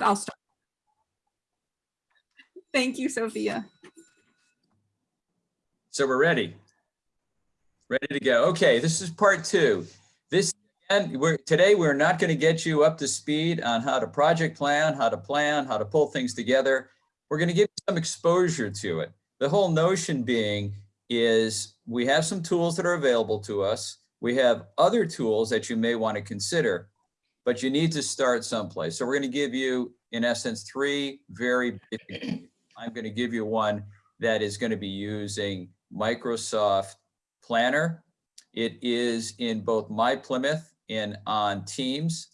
I'll start. Thank you, Sophia. So we're ready. Ready to go. Okay, this is part two. This and we're today we're not going to get you up to speed on how to project plan, how to plan, how to pull things together. We're going to give you some exposure to it. The whole notion being is we have some tools that are available to us. We have other tools that you may want to consider, but you need to start someplace. So we're going to give you, in essence, three very basic. I'm going to give you one that is going to be using Microsoft Planner. It is in both My Plymouth and on Teams.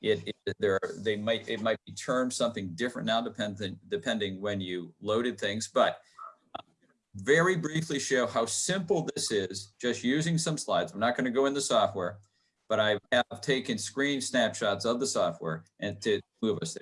It, it there they might it might be termed something different now depending depending when you loaded things, but uh, very briefly show how simple this is just using some slides. I'm not going to go in the software, but I have taken screen snapshots of the software and to move us there.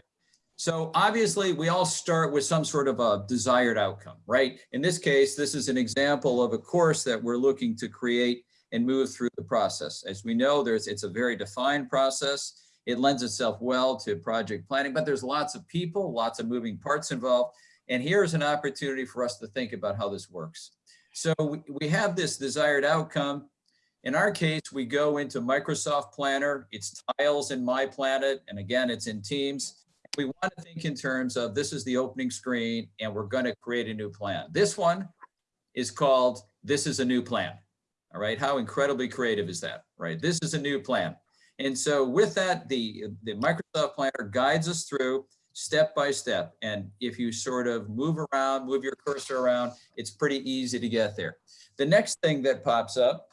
So obviously we all start with some sort of a desired outcome, right? In this case, this is an example of a course that we're looking to create and move through the process. As we know, there's it's a very defined process. It lends itself well to project planning, but there's lots of people, lots of moving parts involved. And here's an opportunity for us to think about how this works. So we, we have this desired outcome. In our case, we go into Microsoft Planner, it's tiles in My Plymouth, and again, it's in Teams we want to think in terms of this is the opening screen and we're going to create a new plan. This one is called This is a New Plan. All right. How incredibly creative is that? Right. This is a new plan. And so with that, the, the Microsoft Planner guides us through step by step. And if you sort of move around, move your cursor around, it's pretty easy to get there. The next thing that pops up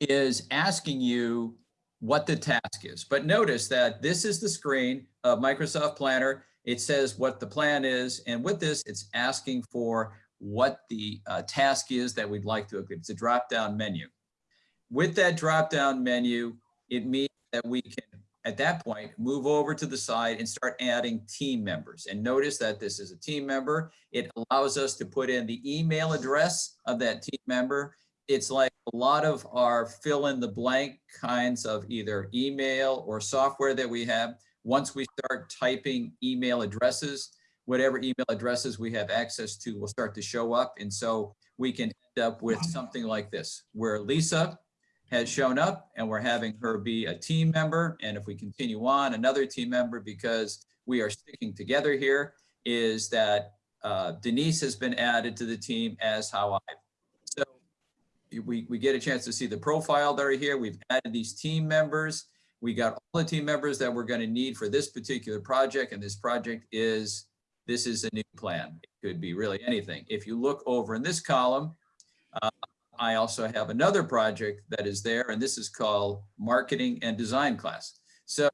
is asking you what the task is. But notice that this is the screen of Microsoft Planner. It says what the plan is. And with this, it's asking for what the uh, task is that we'd like to, it's a drop-down menu. With that drop-down menu, it means that we can, at that point, move over to the side and start adding team members. And notice that this is a team member. It allows us to put in the email address of that team member it's like a lot of our fill in the blank kinds of either email or software that we have. Once we start typing email addresses, whatever email addresses we have access to will start to show up. And so we can end up with something like this, where Lisa has shown up and we're having her be a team member. And if we continue on, another team member, because we are sticking together here, is that uh, Denise has been added to the team as how I we, we get a chance to see the profile that are here. We've added these team members. We got all the team members that we're going to need for this particular project. And this project is, this is a new plan. It could be really anything. If you look over in this column, uh, I also have another project that is there, and this is called marketing and design class. So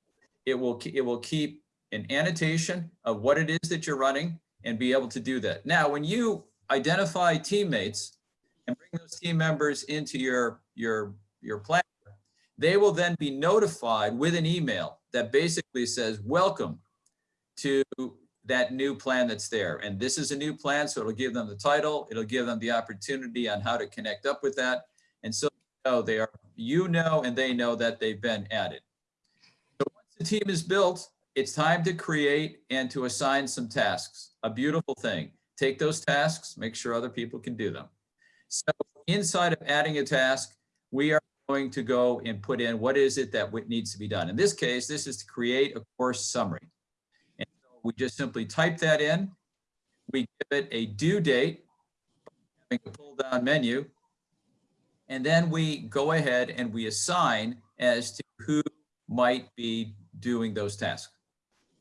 it will, it will keep an annotation of what it is that you're running and be able to do that. Now, when you identify teammates, and bring those team members into your, your, your plan, they will then be notified with an email that basically says, welcome to that new plan that's there. And this is a new plan, so it'll give them the title, it'll give them the opportunity on how to connect up with that. And so know they are, you know, and they know that they've been added. So once the team is built, it's time to create and to assign some tasks. A beautiful thing. Take those tasks, make sure other people can do them. So inside of adding a task, we are going to go and put in what is it that needs to be done. In this case, this is to create a course summary. And so we just simply type that in. We give it a due date, having a pull down menu. And then we go ahead and we assign as to who might be doing those tasks.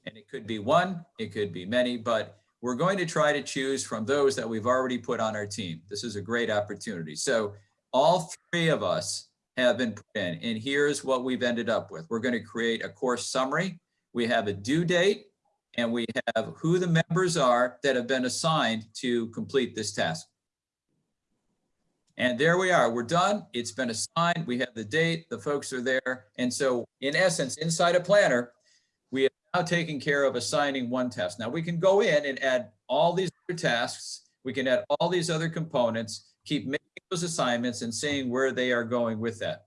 And it could be one, it could be many, but we're going to try to choose from those that we've already put on our team. This is a great opportunity. So all three of us have been put in, and here's what we've ended up with. We're going to create a course summary. We have a due date, and we have who the members are that have been assigned to complete this task. And there we are, we're done. It's been assigned. We have the date, the folks are there. And so in essence, inside a planner, now taking care of assigning one task. Now we can go in and add all these other tasks. We can add all these other components, keep making those assignments and seeing where they are going with that.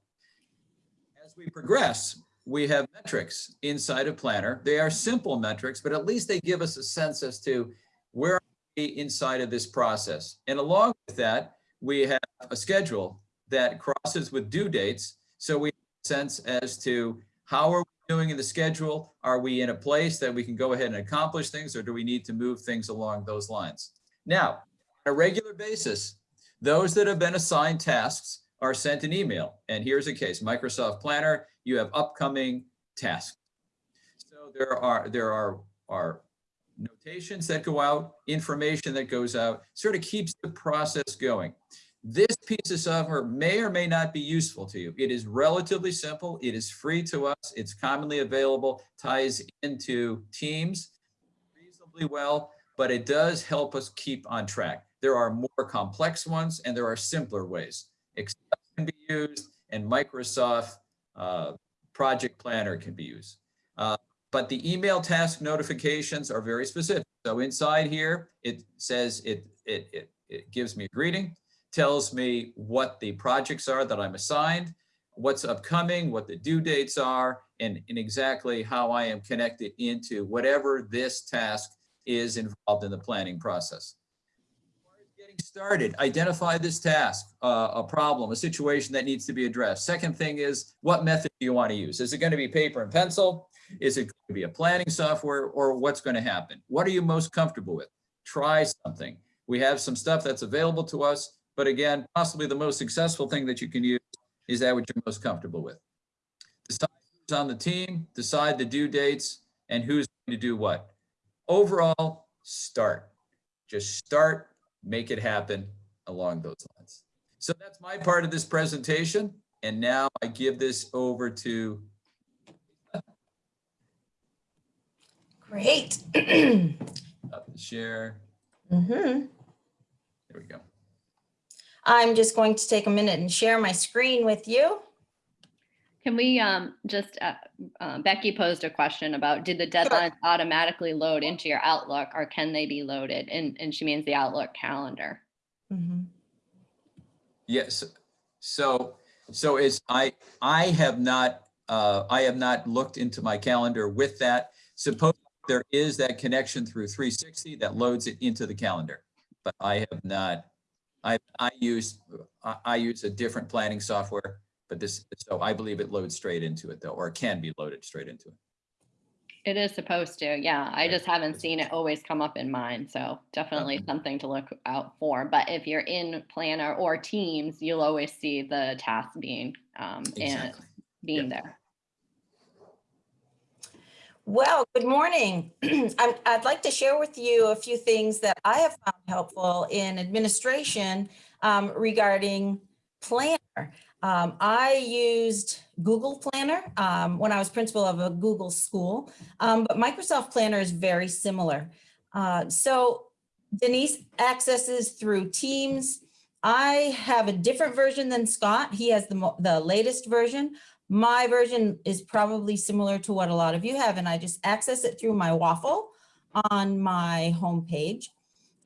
As we progress, we have metrics inside of Planner. They are simple metrics, but at least they give us a sense as to where are we inside of this process. And along with that, we have a schedule that crosses with due dates. So we have a sense as to how are doing in the schedule? Are we in a place that we can go ahead and accomplish things or do we need to move things along those lines? Now, on a regular basis, those that have been assigned tasks are sent an email. And here's a case, Microsoft Planner, you have upcoming tasks. So there are, there are, are notations that go out, information that goes out, sort of keeps the process going. This piece of software may or may not be useful to you. It is relatively simple. It is free to us. It's commonly available, ties into Teams reasonably well, but it does help us keep on track. There are more complex ones and there are simpler ways. Excel can be used and Microsoft uh, Project Planner can be used. Uh, but the email task notifications are very specific. So inside here, it says it, it, it, it gives me a greeting, tells me what the projects are that I'm assigned, what's upcoming, what the due dates are, and, and exactly how I am connected into whatever this task is involved in the planning process getting started, identify this task, uh, a problem, a situation that needs to be addressed. Second thing is, what method do you want to use? Is it going to be paper and pencil? Is it going to be a planning software or what's going to happen? What are you most comfortable with? Try something. We have some stuff that's available to us, but again, possibly the most successful thing that you can use is that what you're most comfortable with. Decide who's on the team, decide the due dates, and who's going to do what. Overall, start. Just start make it happen along those lines. So that's my part of this presentation. And now I give this over to. Great. share. Mhm. There we go. I'm just going to take a minute and share my screen with you. Can we um, just, uh, uh, Becky posed a question about, did the deadlines automatically load into your Outlook or can they be loaded? And, and she means the Outlook calendar. Mhm. Yes. So, so is I, I have not, uh, I have not looked into my calendar with that. Suppose there is that connection through 360 that loads it into the calendar, but I have not, I, I use, I, I use a different planning software, but this, so I believe it loads straight into it though, or it can be loaded straight into it. It is supposed to, yeah. I just haven't seen it always come up in mine. So definitely something to look out for. But if you're in Planner or Teams, you'll always see the task being, um, and Exactly. being there. Well, good morning. I'm- I'd like to share with you a few things that I have found helpful in administration um, regarding Planner. Um, I used Google Planner um, when I was principal of a Google school, um, but Microsoft Planner is very similar. Uh, So Denise accesses through Teams. I have a different version than Scott. He has the, the latest version. My version is probably similar to what a lot of you have, and I just access it through my waffle on my homepage.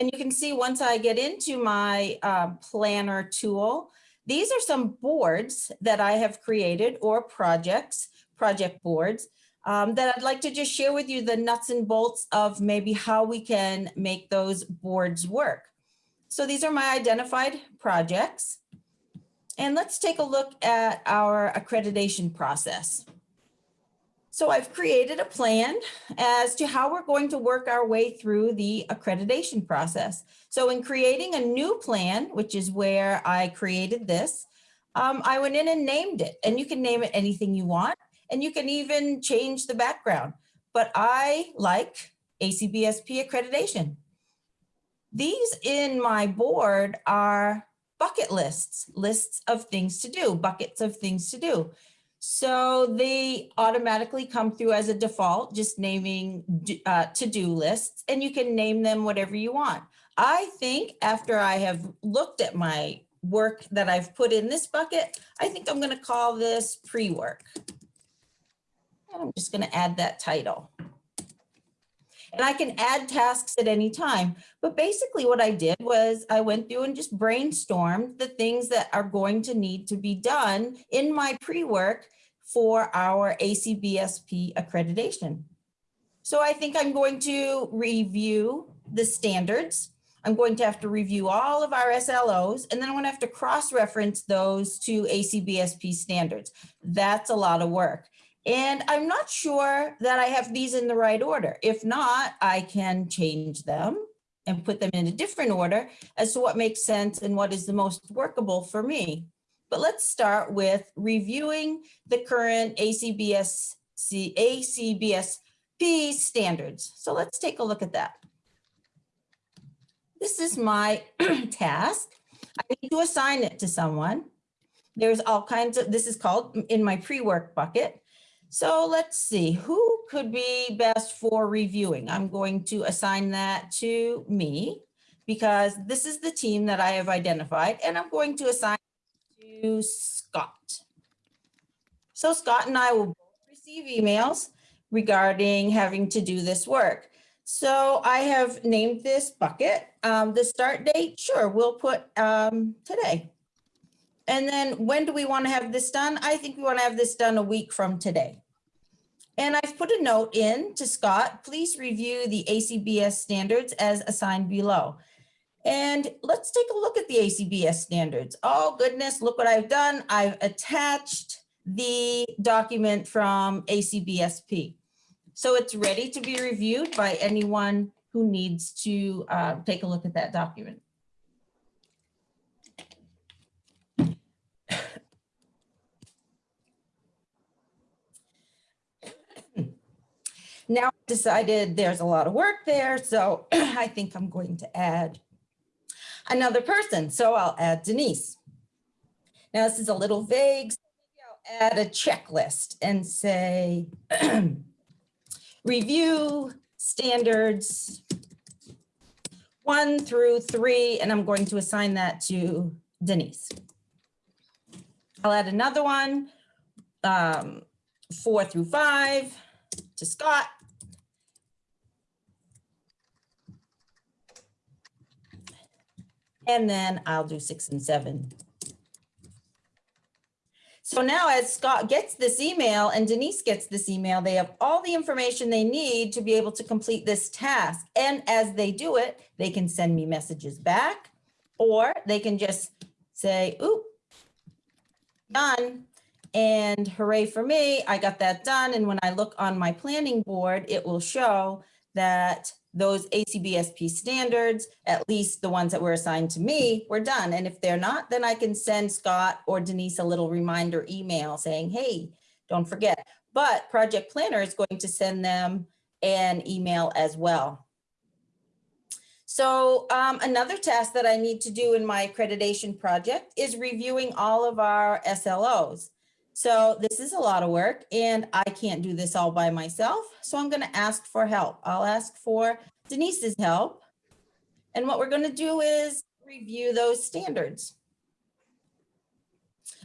And you can see once I get into my uh, planner tool, these are some boards that I have created or projects, project boards, um, that I'd like to just share with you the nuts and bolts of maybe how we can make those boards work. So these are my identified projects. And let's take a look at our accreditation process. So I've created a plan as to how we're going to work our way through the accreditation process. So in creating a new plan, which is where I created this, um, I went in and named it and you can name it anything you want and you can even change the background. But I like ACBSP accreditation. These in my board are bucket lists, lists of things to do, buckets of things to do. So they automatically come through as a default, just naming uh, to-do lists, and you can name them whatever you want. I think after I have looked at my work that I've put in this bucket, I think I'm gonna call this pre-work. I'm just gonna add that title. And I can add tasks at any time. But basically what I did was I went through and just brainstormed the things that are going to need to be done in my pre-work for our ACBSP accreditation. So I think I'm going to review the standards. I'm going to have to review all of our SLOs, and then I'm gonna have to cross-reference those to ACBSP standards. That's a lot of work. And I'm not sure that I have these in the right order. If not, I can change them and put them in a different order as to what makes sense and what is the most workable for me. But let's start with reviewing the current ACBS, ACBSP standards. So let's take a look at that. This is my task. I need to assign it to someone. There's all kinds of, this is called in my pre-work bucket. So let's see, who could be best for reviewing? I'm going to assign that to me because this is the team that I have identified and I'm going to assign to Scott. So Scott and I will both receive emails regarding having to do this work. So I have named this bucket. Um, the start date, sure, we'll put um, today. And then when do we want to have this done? I think we want to have this done a week from today. And I've put a note in to Scott, please review the ACBS standards as assigned below. And let's take a look at the ACBS standards. Oh goodness, look what I've done. I've attached the document from ACBSP. So it's ready to be reviewed by anyone who needs to uh, take a look at that document. Now I've decided there's a lot of work there, so I think I'm going to add another person. So I'll add Denise. Now this is a little vague. So maybe I'll add a checklist and say review standards one through three, and I'm going to assign that to Denise. I'll add another one, um, four through five to Scott. And then I'll do six and seven. So now as Scott gets this email and Denise gets this email, they have all the information they need to be able to complete this task. And as they do it, they can send me messages back or they can just say, oop, done. And hooray for me, I got that done. And when I look on my planning board, it will show that those ACBSP standards, at least the ones that were assigned to me, were done. And if they're not, then I can send Scott or Denise a little reminder email saying, hey, don't forget. But Project Planner is going to send them an email as well. So um, another task that I need to do in my accreditation project is reviewing all of our SLOs. So this is a lot of work and I can't do this all by myself. So I'm going to ask for help. I'll ask for Denise's help. And what we're going to do is review those standards.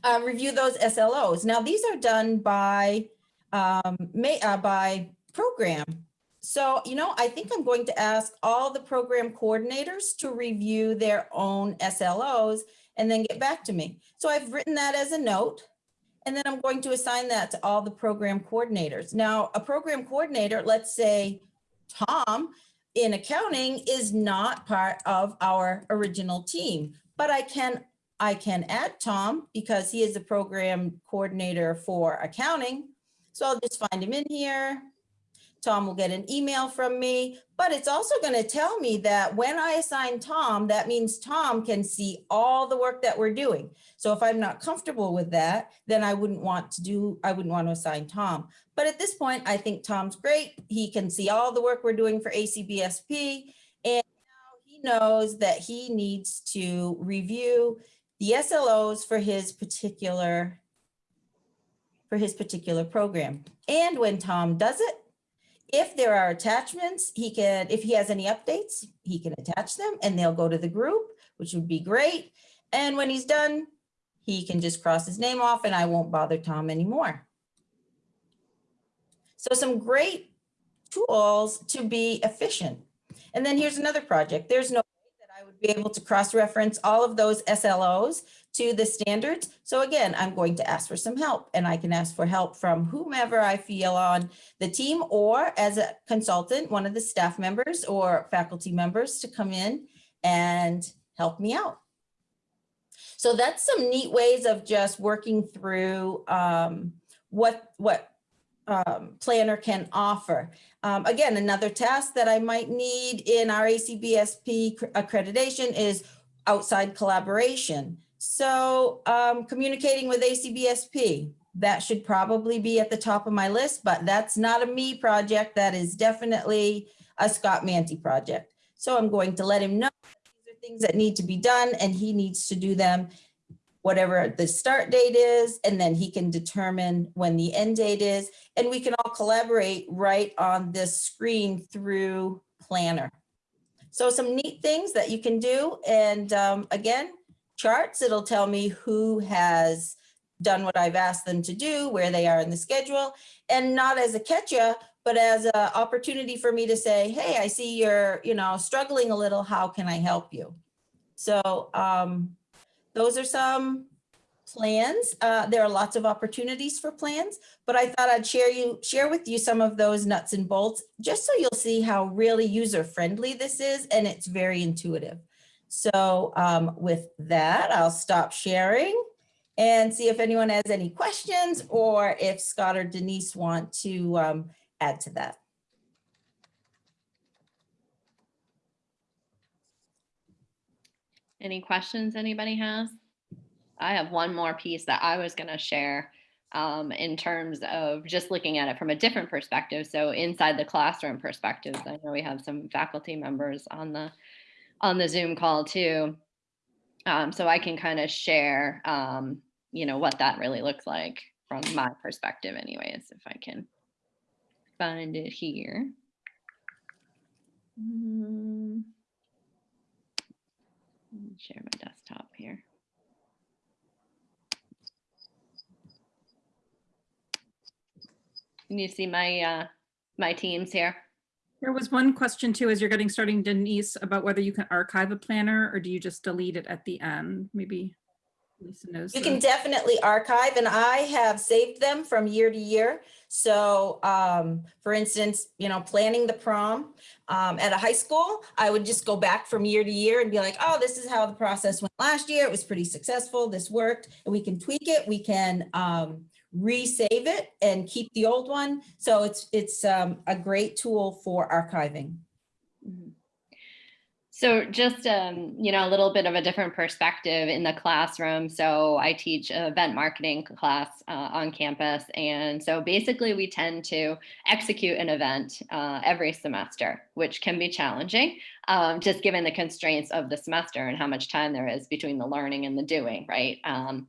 Uh, review those SLOs. Now these are done by, um, may, uh, by program. So, you know, I think I'm going to ask all the program coordinators to review their own SLOs and then get back to me. So I've written that as a note. And then I'm going to assign that to all the program coordinators. Now, a program coordinator, let's say Tom in accounting is not part of our original team, but I can I can add Tom because he is the program coordinator for accounting. So I'll just find him in here, Tom will get an email from me, but it's also going to tell me that when I assign Tom, that means Tom can see all the work that we're doing. So if I'm not comfortable with that, then I wouldn't want to do, I wouldn't want to assign Tom. But at this point, I think Tom's great. He can see all the work we're doing for ACBSP. And now he knows that he needs to review the SLOs for his particular for his particular program. And when Tom does it, if there are attachments, he can, if he has any updates, he can attach them and they'll go to the group, which would be great. And when he's done, he can just cross his name off and I won't bother Tom anymore. So some great tools to be efficient. And then here's another project. There's no way that I would be able to cross-reference all of those SLOs to the standards. So again, I'm going to ask for some help and I can ask for help from whomever I feel on the team or as a consultant, one of the staff members or faculty members to come in and help me out. So that's some neat ways of just working through um, what, what um, planner can offer. Um, again, another task that I might need in our ACBSP accreditation is outside collaboration. So um, communicating with ACBSP, that should probably be at the top of my list, but that's not a me project. That is definitely a Scott Manty project. So I'm going to let him know these are things that need to be done and he needs to do them whatever the start date is, and then he can determine when the end date is. And we can all collaborate right on this screen through Planner. So some neat things that you can do. And um, again, charts, it'll tell me who has done what I've asked them to do, where they are in the schedule, and not as a catch-up, but as an opportunity for me to say, hey, I see you're, you know, struggling a little, how can I help you? So um, those are some plans. Uh, there are lots of opportunities for plans, but I thought I'd share you share with you some of those nuts and bolts, just so you'll see how really user friendly this is, and it's very intuitive. So um, with that, I'll stop sharing and see if anyone has any questions or if Scott or Denise want to um, add to that. Any questions anybody has? I have one more piece that I was gonna share um, in terms of just looking at it from a different perspective. So inside the classroom perspectives, I know we have some faculty members on the on the Zoom call too. Um, so I can kind of share, um, you know, what that really looks like from my perspective anyways, if I can find it here. Mm. Let Share my desktop here. Can you see my, uh, my teams here? There was one question too, as you're getting starting Denise, about whether you can archive a planner or do you just delete it at the end? Maybe Lisa knows. You can definitely archive and I have saved them from year to year. So um, for instance, you know, planning the prom um, at a high school, I would just go back from year to year and be like, oh, this is how the process went last year. It was pretty successful. This worked. And we can tweak it. We can um, resave it and keep the old one. So it's it's um, a great tool for archiving. Mhm. So just, um, you know, a little bit of a different perspective in the classroom. So I teach event marketing class uh, on campus. And so basically we tend to execute an event uh, every semester, which can be challenging, um, just given the constraints of the semester and how much time there is between the learning and the doing, right? Um,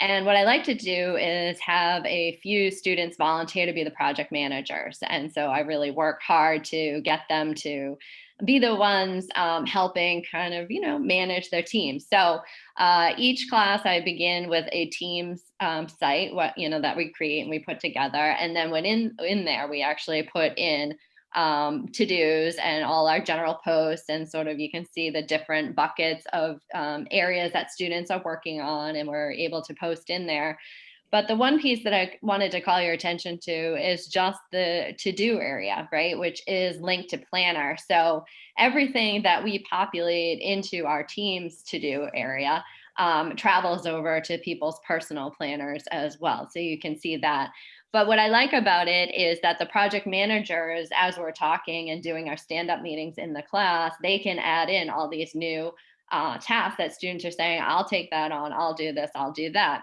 and what I like to do is have a few students volunteer to be the project managers. And so I really work hard to get them to be the ones um, helping kind of, you know, manage their team. So uh, each class I begin with a team's um, site, what, you know, that we create and we put together. And then when in, in there, we actually put in um, to-dos and all our general posts and sort of you can see the different buckets of um, areas that students are working on and we're able to post in there. But the one piece that I wanted to call your attention to is just the to-do area, right? Which is linked to planner. So everything that we populate into our team's to-do area um, travels over to people's personal planners as well. So you can see that. But what I like about it is that the project managers, as we're talking and doing our stand-up meetings in the class, they can add in all these new uh, tasks that students are saying, I'll take that on, I'll do this, I'll do that.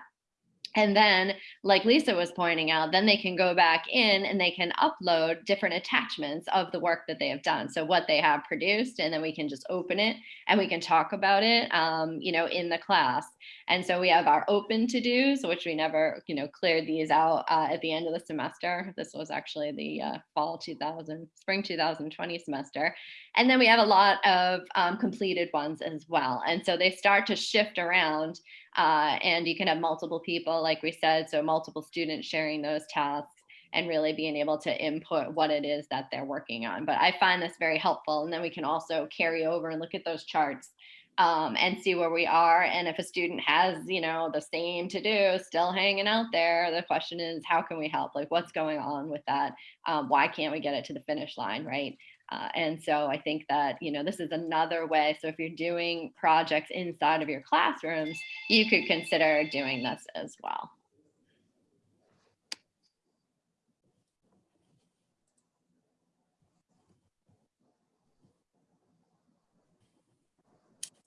And then, like Lisa was pointing out, then they can go back in and they can upload different attachments of the work that they have done. So what they have produced, and then we can just open it and we can talk about it, um, you know, in the class. And so we have our open to-dos, which we never, you know, cleared these out uh, at the end of the semester. This was actually the uh, fall 2000, spring 2020 semester. And then we have a lot of um, completed ones as well. And so they start to shift around uh, and you can have multiple people, like we said, so multiple students sharing those tasks. and really being able to input what it is that they're working on. But I find this very helpful. And then we can also carry over and look at those charts um, and see where we are. And if a student has, you know, the same to do still hanging out there, the question is, how can we help? Like, what's going on with that? Um, why can't we get it to the finish line, right? Uh, and so I think that, you know, this is another way. So if you're doing projects inside of your classrooms, you could consider doing this as well.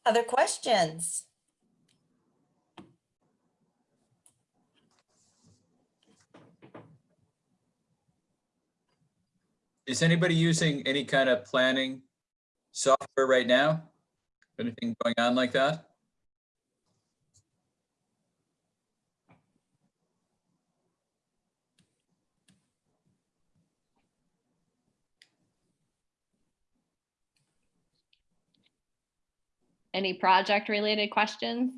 Other questions? Is anybody using any kind of planning software right now? Anything going on like that? Any project related questions?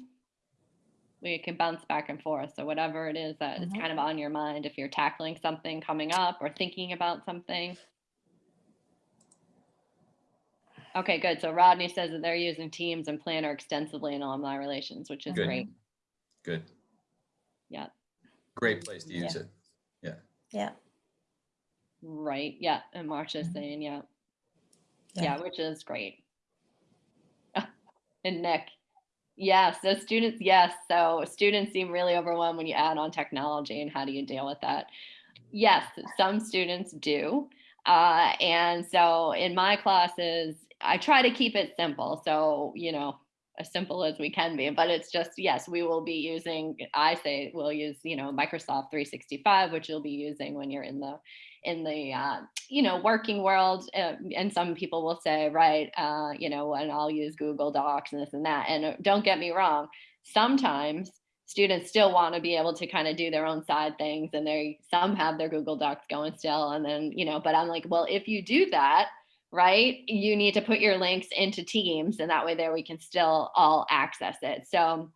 We can bounce back and forth. So whatever it is that is Mhm. kind of on your mind, if you're tackling something coming up or thinking about something. Okay, good. So Rodney says that they're using Teams and Planner extensively in alumni relations, which is Good. great. Good. Yeah. Great place to use Yeah. it. Yeah. Yeah. Right. Yeah. And Marcia's Mhm. saying, yeah. Yeah. Yeah, which is great. And Nick, yes, so students, yes. So students seem really overwhelmed when you add on technology and how do you deal with that? Yes, some students do. Uh, and so in my classes, I try to keep it simple. So, you know, as simple as we can be, but it's just, yes, we will be using, I say we'll use, you know, Microsoft 365, which you'll be using when you're in the, in the, uh, you know, working world. Uh, and some people will say, right, uh, you know, and I'll use Google Docs and this and that. And don't get me wrong, sometimes students still want to be able to kind of do their own side things and they some have their google docs going still and then you know but i'm like well if you do that right you need to put your links into teams and that way there we can still all access it. So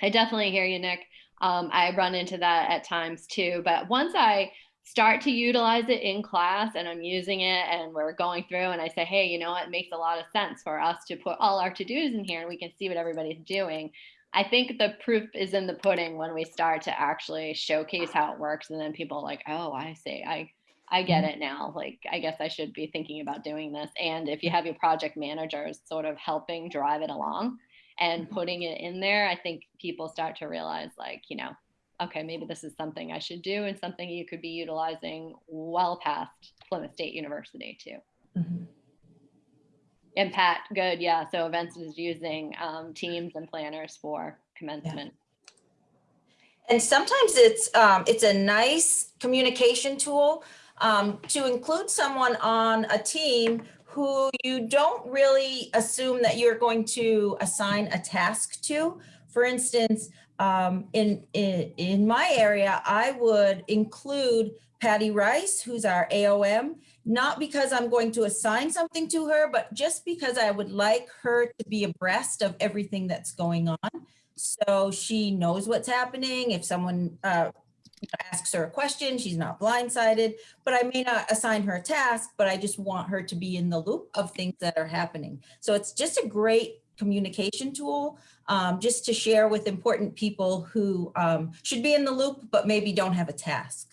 i definitely hear you nick. Um, i run into that at times too but once i start to utilize it in class and i'm using it and we're going through and i say hey you know what, it makes a lot of sense for us to put all our to-dos in here and we can see what everybody's doing I think the proof is in the pudding when we start to actually showcase how it works and then people are like, oh, I see, I I get it now. Like, I guess I should be thinking about doing this. And if you have your project managers sort of helping drive it along and putting it in there, I think people start to realize like, you know, okay, maybe this is something I should do and something you could be utilizing well past Plymouth State University too. Mhm. And Pat, good, yeah. So events is using um, teams and planners for commencement. And sometimes it's, um, it's a nice communication tool, um, to include someone on a team who you don't really assume that you're going to assign a task to. For instance, um, in, in, in my area, I would include Patty Rice, who's our AOM, not because I'm going to assign something to her, but just because I would like her to be abreast of everything that's going on. So she knows what's happening. If someone uh, asks her a question, she's not blindsided, but I may not assign her a task, but I just want her to be in the loop of things that are happening. So it's just a great communication tool um, just to share with important people who um, should be in the loop, but maybe don't have a task.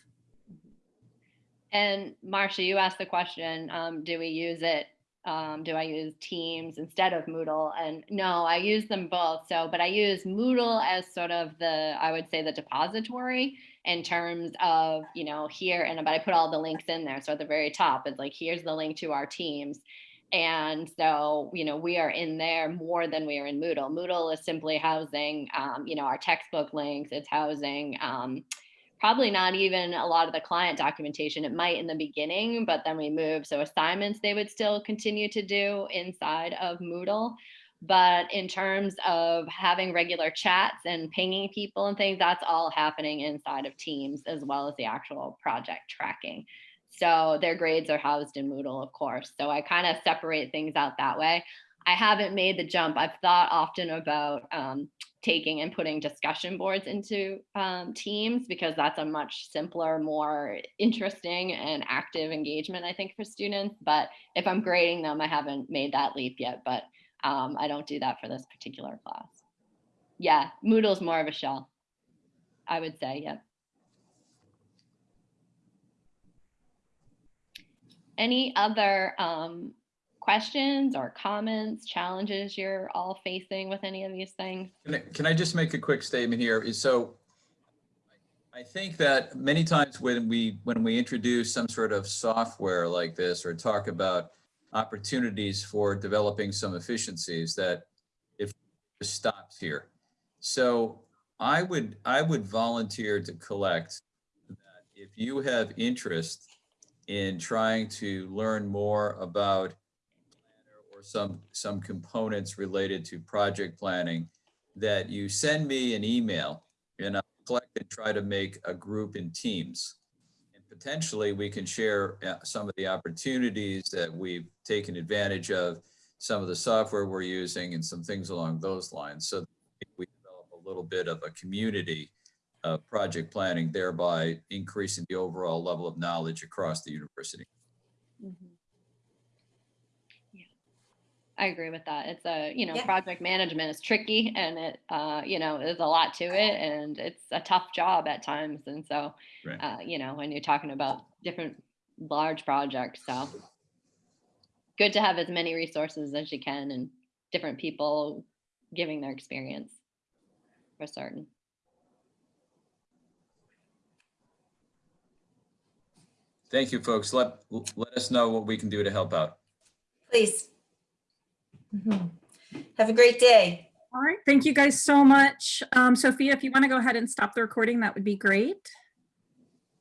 And Marcia, you asked the question, um, do we use it? Um, do I use Teams instead of Moodle? And no, I use them both. So, but I use Moodle as sort of the, I would say the depository in terms of, you know, here and but I put all the links in there. So at the very top, it's like, here's the link to our Teams. And so, you know, we are in there more than we are in Moodle. Moodle is simply housing, um, you know, our textbook links. It's housing, um, probably not even a lot of the client documentation. It might in the beginning, but then we move. So assignments they would still continue to do inside of Moodle. But in terms of having regular chats and pinging people and things, that's all happening inside of Teams as well as the actual project tracking. So their grades are housed in Moodle, of course. So I kind of separate things out that way. I haven't made the jump. I've thought often about um, taking and putting discussion boards into um, teams because that's a much simpler, more interesting and active engagement, I think, for students. But if I'm grading them, I haven't made that leap yet, but um, I don't do that for this particular class. Yeah, Moodle's more of a shell, I would say, yep. Any other um, questions or comments, challenges you're all facing with any of these things? Can I, can I just make a quick statement here? Is so I think that many times when we, when we introduce some sort of software like this or talk about opportunities for developing some efficiencies that if it stops here. So I would, I would volunteer to collect that if you have interest in trying to learn more about or some, some components related to project planning, that you send me an email and I'll collect and try to make a group in teams. And potentially we can share uh, some of the opportunities that we've taken advantage of, some of the software we're using and some things along those lines. So we develop a little bit of a community of project planning, thereby increasing the overall level of knowledge across the university. Mhm. Yeah, I agree with that. It's a, you know, Yeah. project management is tricky and it, uh, you know, there's a lot to it and it's a tough job at times. And so, Right. uh, you know, when you're talking about different large projects, so good to have as many resources as you can and different people giving their experience for certain. Thank you, folks. Let, let us know what we can do to help out. Please. Mhm. Have a great day. All right, thank you guys so much. Um, Sophia, if you want to go ahead and stop the recording, that would be great.